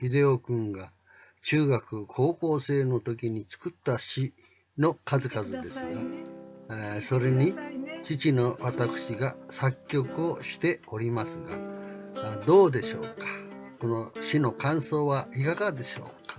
秀夫君が中学高校生の時に作った詩の数々ですが、えーそれに父の私が作曲をしておりますがどうでしょうか？この詩の感想はいかがでしょうか？